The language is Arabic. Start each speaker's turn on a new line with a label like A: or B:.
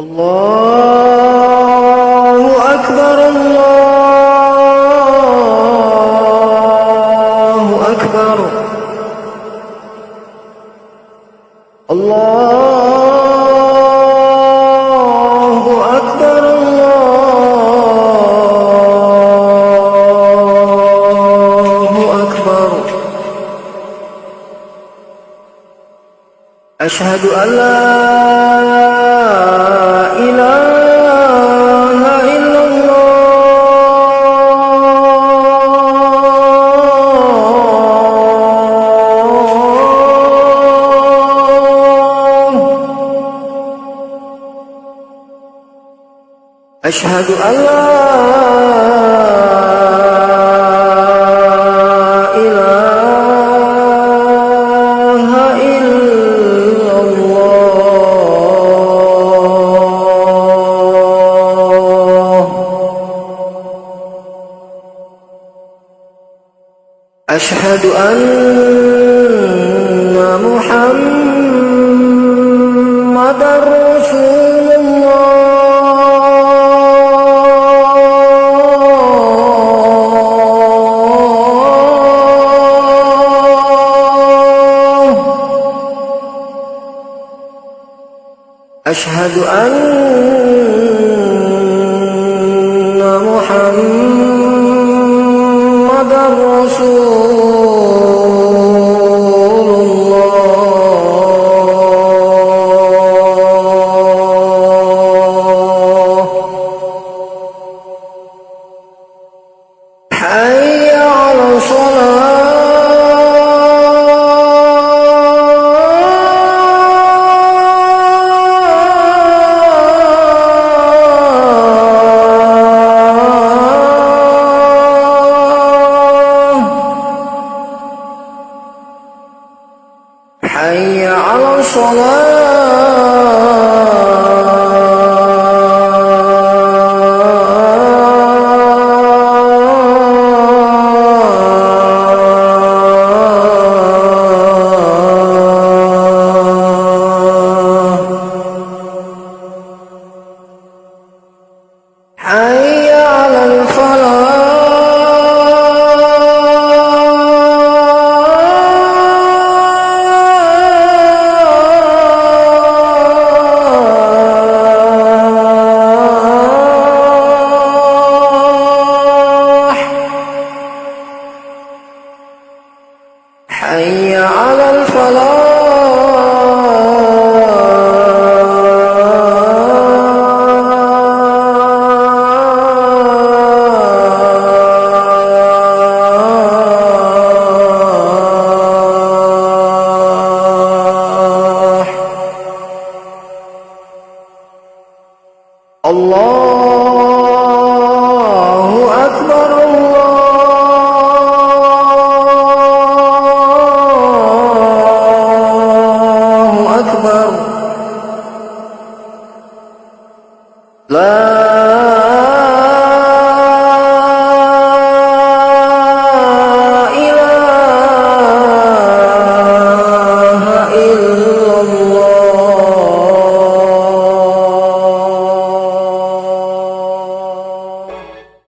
A: الله أكبر الله أكبر. الله أكبر الله أكبر. أشهد أن لا أشهد أن لا إله إلا الله. أشهد أن محمدا أشهد أن محمد رسول حي على الصلاة. أن يعلم أكبر. لا. إله إلا الله.